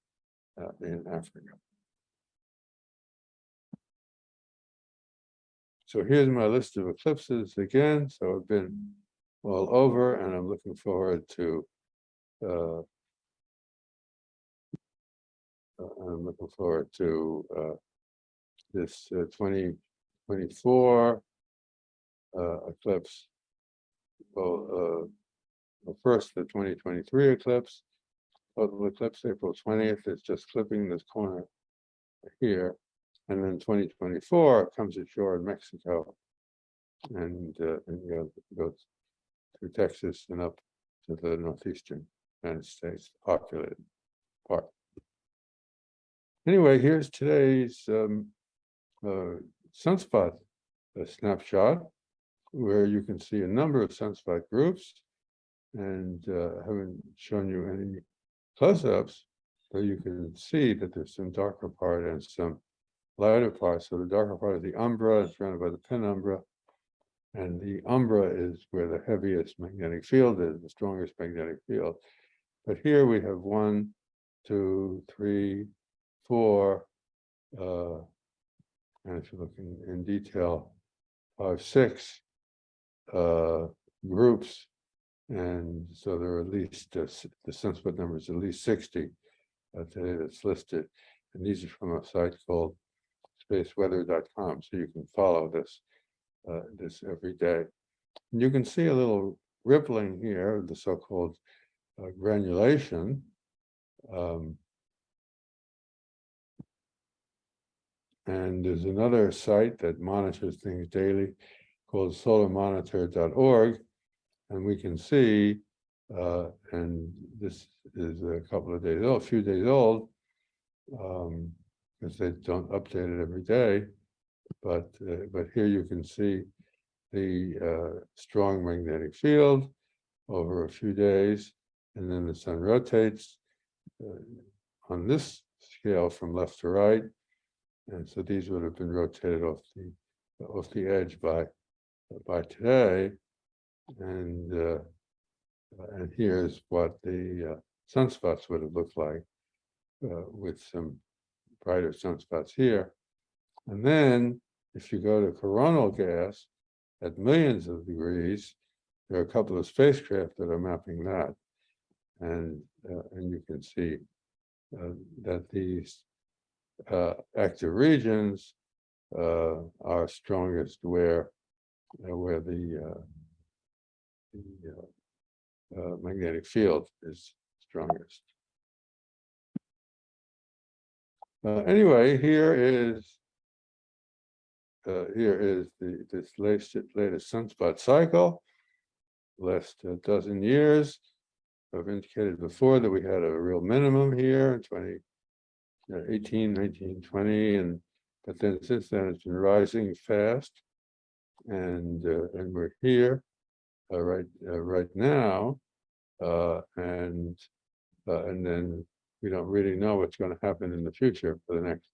in Africa. So here's my list of eclipses again. So I've been all over and I'm looking forward to uh, uh, I'm looking forward to uh, this uh, 2024 uh, eclipse. Well, uh, well, first the 2023 eclipse, total eclipse April 20th. It's just clipping this corner here. And then 2024 comes ashore in Mexico and, uh, and goes, goes through Texas and up to the northeastern United States populated part. Anyway, here's today's um, uh, sunspot snapshot where you can see a number of sunspot groups and uh, haven't shown you any close-ups, but you can see that there's some darker part and some lighter part. So the darker part is the umbra, it's surrounded by the penumbra. And the umbra is where the heaviest magnetic field is, the strongest magnetic field. But here we have one, two, three, four, uh, and if you look in, in detail, five, six uh, groups. And so there are at least, uh, the sunspot number is at least 60 uh, today that's listed. And these are from a site called spaceweather.com. So you can follow this, uh, this every day. And you can see a little rippling here, the so-called uh, granulation. Um, and there's another site that monitors things daily called solarmonitor.org. And we can see, uh, and this is a couple of days old, a few days old, um, because they don't update it every day. But uh, but here you can see the uh, strong magnetic field over a few days, and then the sun rotates uh, on this scale from left to right. And so these would have been rotated off the off the edge by by today. And uh, and here's what the uh, sunspots would have looked like uh, with some brighter sunspots here. And then if you go to coronal gas at millions of degrees, there are a couple of spacecraft that are mapping that. And, uh, and you can see uh, that these uh, active regions uh, are strongest where, uh, where the, uh, the magnetic field is strongest. Uh, anyway, here is uh, here is the this latest latest sunspot cycle. Last uh, dozen years, I've indicated before that we had a real minimum here in 2018, 19, 20, and But then since then, it's been rising fast. And, uh, and we're here, uh, right, uh, right now. Uh, and, uh, and then we don't really know what's gonna happen in the future for the next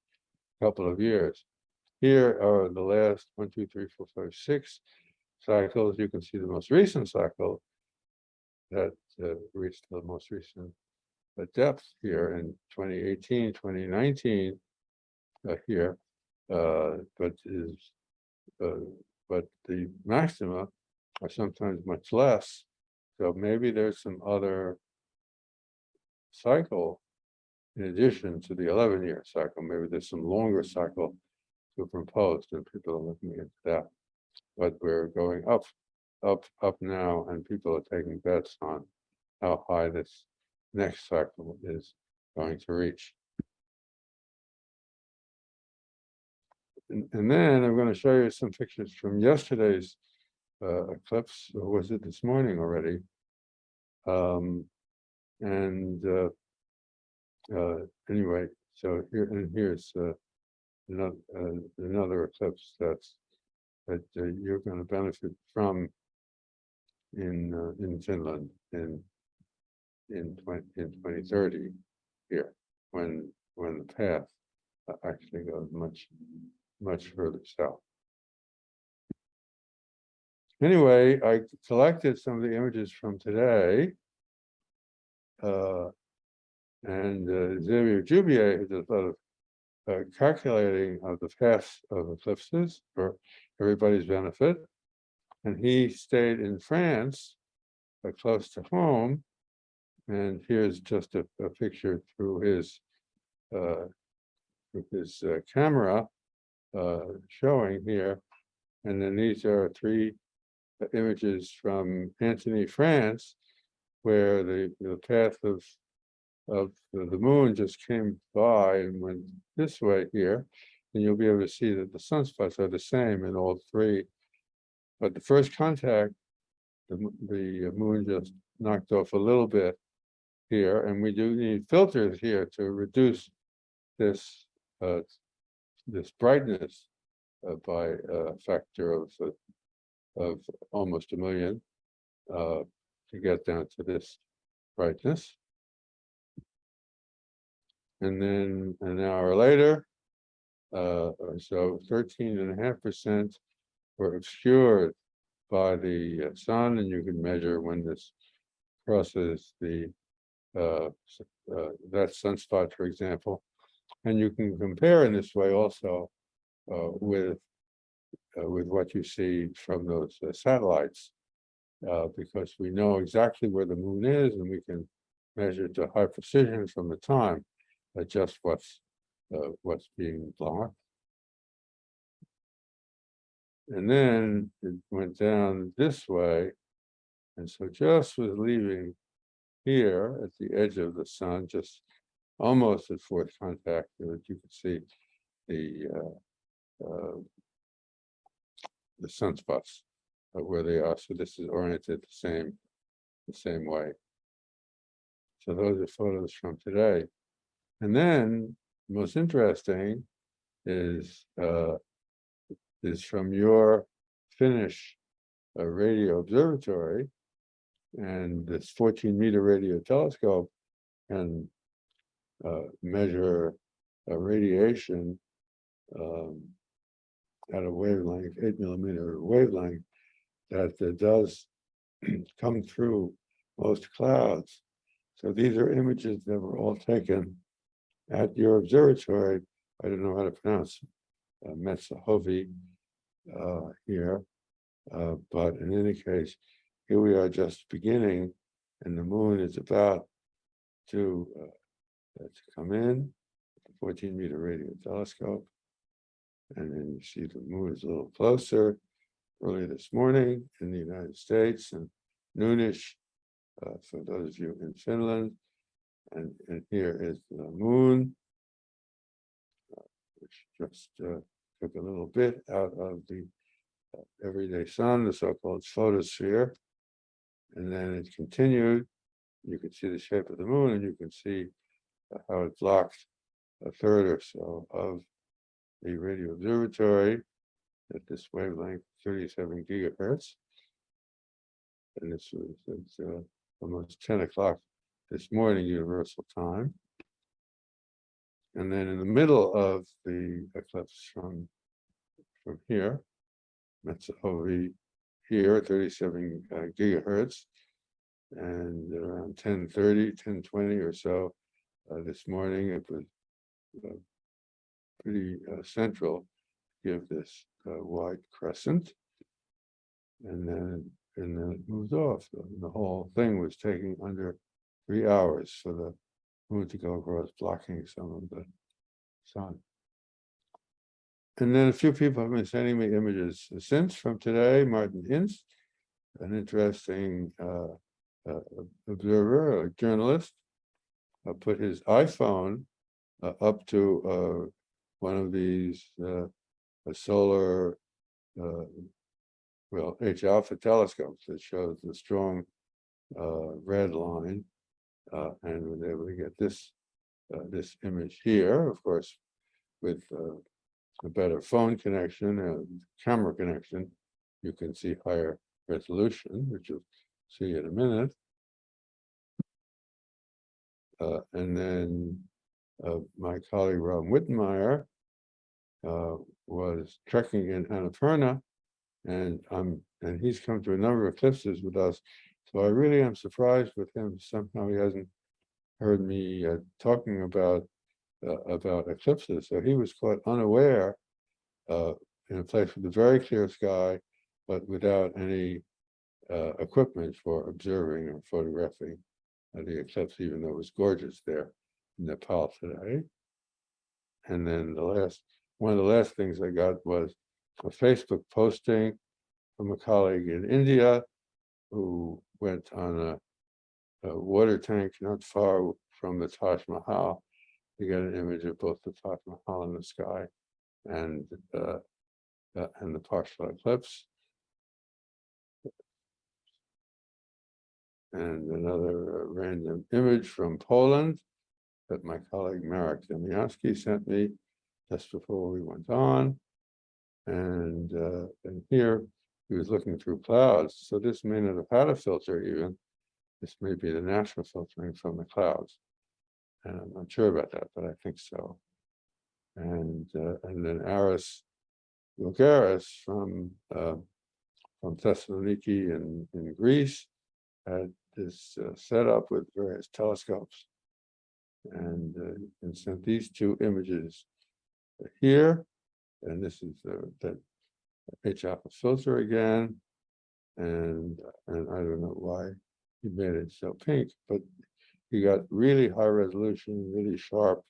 couple of years. Here are the last one, two, three, four, five, six cycles. You can see the most recent cycle that uh, reached the most recent uh, depth here in 2018, 2019 uh, here, uh, but is, uh, but the maxima are sometimes much less. So maybe there's some other cycle in addition to the 11-year cycle. Maybe there's some longer cycle superimposed, and people are looking into that. But we're going up, up, up now, and people are taking bets on how high this next cycle is going to reach. And, and then I'm going to show you some pictures from yesterday's uh, eclipse, or was it this morning already? Um, and uh, uh, anyway, so here and here's uh, another uh, another eclipse that's that uh, you're going to benefit from in uh, in Finland in in 20 in 2030 here when when the path actually goes much much further south. Anyway, I collected some of the images from today. Uh, and uh, Xavier Jubier, does a lot of uh, calculating of the paths of eclipses for everybody's benefit. And he stayed in France, uh, close to home. And here's just a, a picture through his uh, with his uh, camera uh, showing here. And then these are three uh, images from Antony, France, where the, the path of of the moon just came by and went this way here. And you'll be able to see that the sunspots are the same in all three. But the first contact, the, the moon just knocked off a little bit here, and we do need filters here to reduce this, uh, this brightness uh, by a factor of, of almost a million, uh, to get down to this brightness. And then an hour later, uh, so 13 and a half percent were obscured by the uh, sun, and you can measure when this crosses the uh, uh, that sunspot, for example. And you can compare in this way also uh, with uh, with what you see from those uh, satellites. Because we know exactly where the moon is and we can measure to high precision from the time uh, just what's, uh, what's being blocked. And then it went down this way. And so just was leaving here at the edge of the sun, just almost at fourth contact, that you could see the, uh, uh, the sunspots uh, where they are. So this is oriented the same, the same way. So those are photos from today. And then most interesting is uh is from your Finnish uh, radio observatory. And this fourteen meter radio telescope can uh measure uh, radiation um at a wavelength, eight millimeter wavelength that does come through most clouds. So these are images that were all taken at your observatory. I don't know how to pronounce uh, Metsähovi uh, here. Uh, but in any case, here we are just beginning and the moon is about to, uh, to come in, fourteen meter radio telescope. And then you see the moon is a little closer early this morning in the United States and noonish uh, for those of you in Finland. And, and here is the moon. uh, Which just uh, took a little bit out of the uh, everyday sun, the so-called photosphere. And then it continued. You can see the shape of the moon and you can see uh, how it blocked a third or so of the radio observatory at this wavelength, thirty-seven gigahertz. And this was, uh, almost ten o'clock this morning universal time. And then in the middle of the eclipse from, from here, that's OV here, thirty-seven uh, gigahertz. And around 10:30, 10:20 or so, uh, this morning, it was uh, pretty uh, central, give this uh, wide crescent. And then, and then it moved off. The the whole thing was taking under three hours for the moon to go across, blocking some of the sun. And then a few people have been sending me images since from today, Martin Ince, an interesting uh, uh, observer, a journalist, uh, put his iPhone uh, up to uh, one of these uh, solar, well, H alpha telescopes that shows the strong red line, uh, and was able to get this uh, this image here, of course, with uh, a better phone connection and camera connection, you can see higher resolution, which you'll see in a minute. Uh, and then uh, my colleague Rob Wittenmyer uh, was trekking in Annapurna, and I'm and he's come to a number of eclipses with us. So I really am surprised with him. Somehow he hasn't heard me uh, talking about uh, about eclipses. So he was caught unaware uh, in a place with a very clear sky, but without any uh, equipment for observing or photographing uh, the eclipse, even though it was gorgeous there in Nepal today. And then the last, one of the last things I got was a Facebook posting from a colleague in India who went on a, a water tank not far from the Taj Mahal you get an image of both the Taj Mahal in the sky and uh, uh, and the partial eclipse. And another uh, random image from Poland that my colleague Marek Demianski sent me just before we went on. And, uh, and here he was looking through clouds. So this may not have had a filter even. This may be the natural filtering from the clouds. And I'm not sure about that, but I think so. And uh, and then Aris Voulgaris from uh, from Thessaloniki in, in Greece had this uh, set up with various telescopes and, uh, and sent these two images here. And this is the, the H alpha filter again. And, and I don't know why he made it so pink, but he got really high resolution, really sharp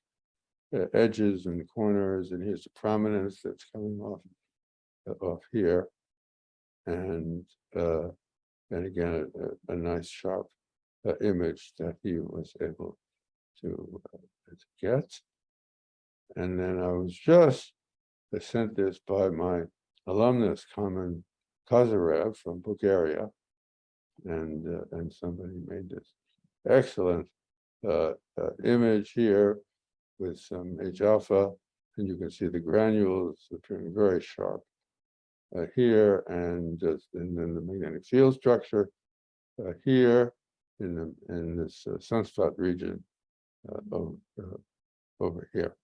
uh, edges and corners, and here's the prominence that's coming off uh, off here, and uh, and again a, a nice sharp uh, image that he was able to, uh, to get. And then I was just I sent this by my alumnus, Kamen Kozarev from Bulgaria, and uh, and somebody made this excellent uh, uh, image here with some H alpha, and you can see the granules appearing very sharp uh, here, and just and then the magnetic field structure uh, here in the in this uh, sunspot region over, over here.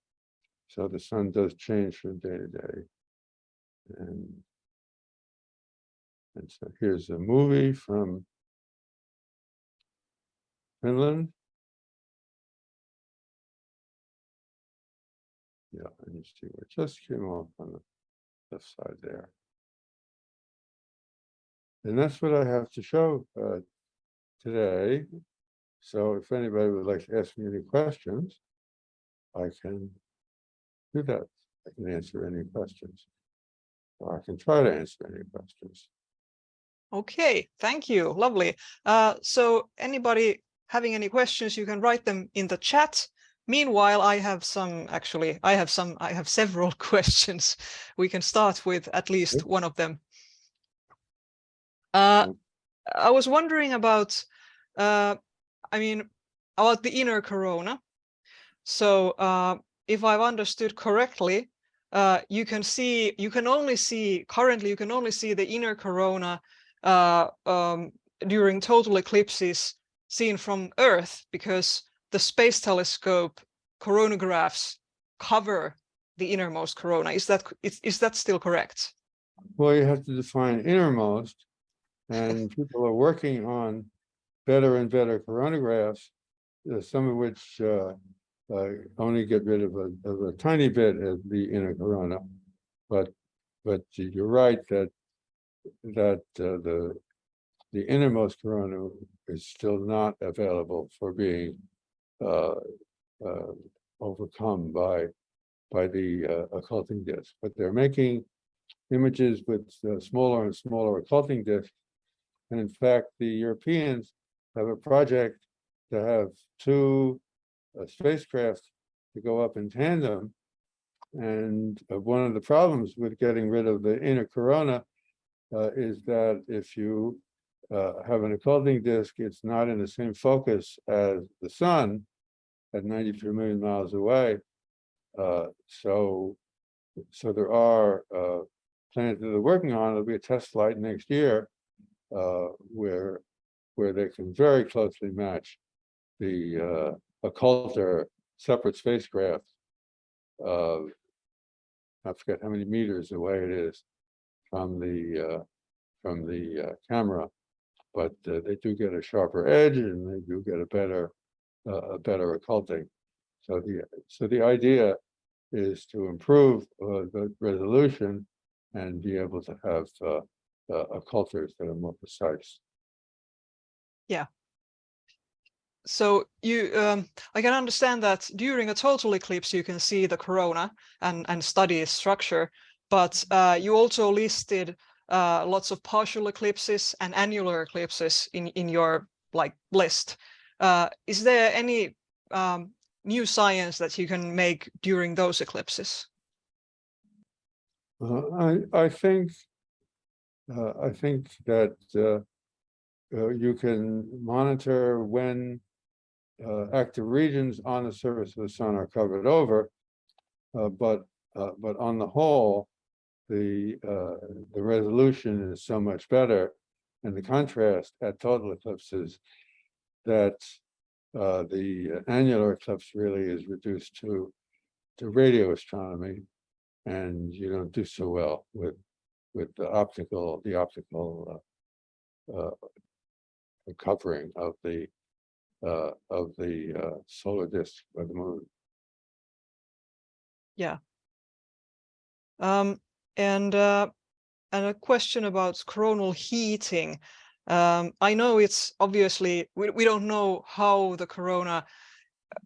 So the sun does change from day to day, and and so here's a movie from Finland. Yeah, and you see it just came off on the left side there. And that's what I have to show uh, today. So if anybody would like to ask me any questions, I can do that. I can answer any questions. Or I can try to answer any questions. Okay, thank you. Lovely. Uh, so anybody having any questions, you can write them in the chat. Meanwhile, I have some, actually, I have some, I have several questions. We can start with at least one of them. Uh, I was wondering about, uh, I mean, about the inner corona. So uh, if I've understood correctly, uh, you can see, you can only see, currently you can only see the inner corona uh, um, during total eclipses seen from Earth because the space telescope coronagraphs cover the innermost corona. Is that is, is that still correct? Well, you have to define innermost. And people are working on better and better coronagraphs, uh, some of which uh, uh, only get rid of a, of a tiny bit of the inner corona. But, but you're right that, that uh, the, the innermost corona is still not available for being uh, uh, overcome by, by the uh, occulting disk. But they're making images with uh, smaller and smaller occulting disks. And in fact, the Europeans have a project to have two uh, spacecraft to go up in tandem. And uh, one of the problems with getting rid of the inner corona uh, is that if you uh, have an occulting disk, it's not in the same focus as the sun at 93 million miles away. Uh, so, so there are uh, plans that they're working on. There'll be a test flight next year uh, where where they can very closely match the uh, occulter separate spacecraft. Uh, I forget how many meters away it is from the uh, from the uh, camera, but uh, they do get a sharper edge and they do get a better uh, a better occulting. So the so the idea is to improve uh, the resolution and be able to have occulters that are more precise. So you, um, I can understand that during a total eclipse, you can see the corona and, and study its structure, but uh, you also listed uh, lots of partial eclipses and annular eclipses in, in your like list. Uh, is there any um, new science that you can make during those eclipses? Uh, I, I think, uh, I think that, uh, you can monitor when, uh, active regions on the surface of the sun are covered over. Uh, but, uh, but on the whole, the, uh, the resolution is so much better and the contrast at total eclipses that, uh, the annular eclipse really is reduced to, to radio astronomy and you don't do so well with with the optical the optical uh, uh, covering of the uh, of the uh, solar disk by the moon. Yeah. Um, and uh, and a question about coronal heating. Um, I know it's obviously we, we don't know how the corona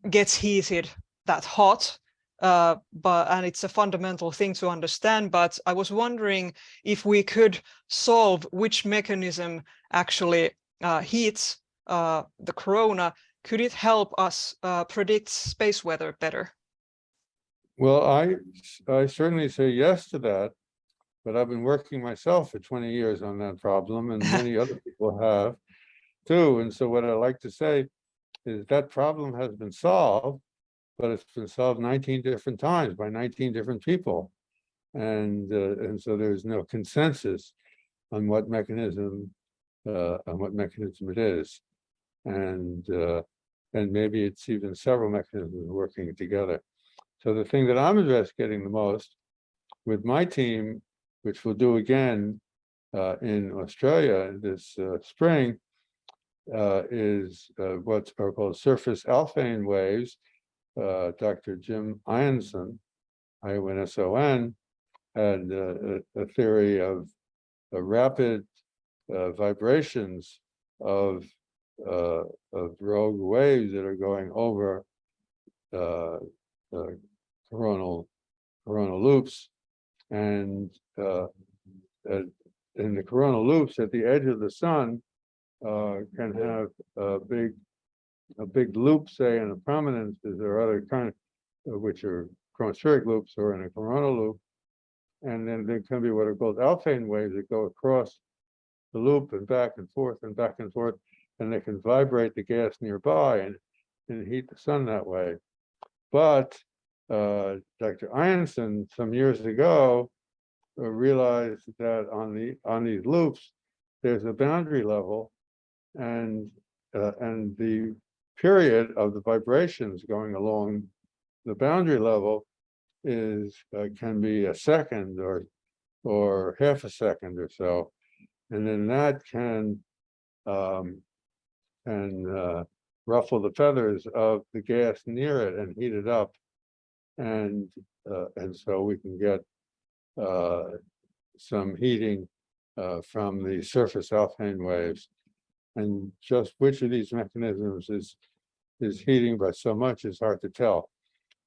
gets heated that hot, uh, but and it's a fundamental thing to understand. But I was wondering if we could solve which mechanism actually uh, heats uh, the corona. Could it help us uh, predict space weather better? Well, I I certainly say yes to that, but I've been working myself for 20 years on that problem, and many other people have too. And so what I like to say is that problem has been solved but it's been solved 19 different times by 19 different people. And, uh, and so there's no consensus on what mechanism, uh, on what mechanism it is. And, uh, and maybe it's even several mechanisms working together. So the thing that I'm investigating the most with my team, which we'll do again uh, in Australia this uh, spring, uh, is uh, what are called surface Alfvén waves, uh, Dr. Jim Ionson, I-O-N-S-O-N, had uh, a, theory of rapid vibrations of uh, of rogue waves that are going over uh, the coronal coronal loops, and uh, in the coronal loops at the edge of the sun uh, can have a big a big loop, say, in a prominence, there are other kind of, which are chromospheric loops or in a coronal loop. And then there can be what are called Alfvén waves that go across the loop and back and forth and back and forth, and they can vibrate the gas nearby and, and heat the sun that way. But uh, Dr. Ionson some years ago uh, realized that on the, on these loops, there's a boundary level and, uh, and the period of the vibrations going along the boundary level is, uh, can be a second or, or half a second or so. And then that can, um, can, uh, ruffle the feathers of the gas near it and heat it up. And, uh, and so we can get, uh, some heating, uh, from the surface Alfvén waves. And just which of these mechanisms is, is heating by so much is hard to tell.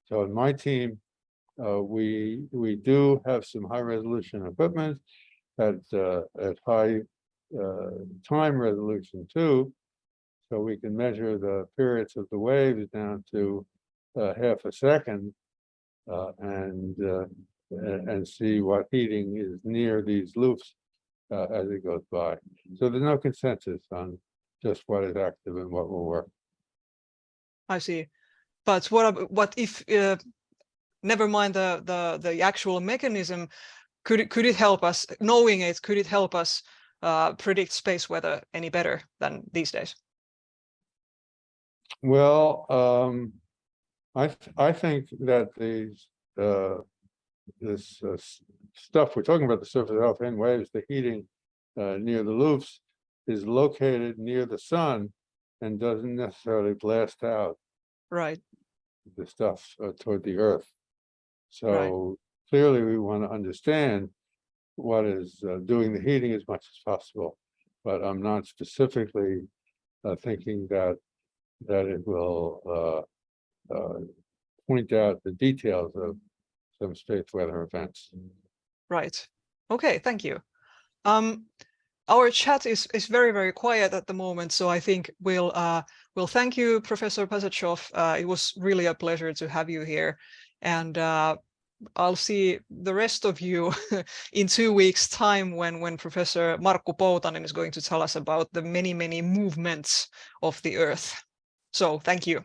So in my team, uh, we, we do have some high resolution equipment at, uh, at high, time resolution too. So we can measure the periods of the waves down to, uh, half a second. Uh, and, uh, and, see what heating is near these loops, uh, as it goes by. So there's no consensus on just what is active and what will work. I see. But what what if uh, never mind the the the actual mechanism? Could it could it help us knowing it? Could it help us uh, predict space weather any better than these days? Well, um, I, th- I think that these, uh, this, uh, stuff, we're talking about the surface Alfvén waves, the heating, uh, near the loops is located near the sun and doesn't necessarily blast out Right. the stuff uh, toward the earth. So clearly we want to understand what is uh, doing the heating as much as possible. But I'm not specifically uh, thinking that that it will uh, uh, point out the details of some space weather events. Right. Okay, thank you. Um, our chat is is very very quiet at the moment, so I think we'll uh we'll thank you, Professor Pasachoff. Uh, it was really a pleasure to have you here, and uh, I'll see the rest of you in two weeks' time when when Professor Markku Poutanen is going to tell us about the many many movements of the Earth. So thank you.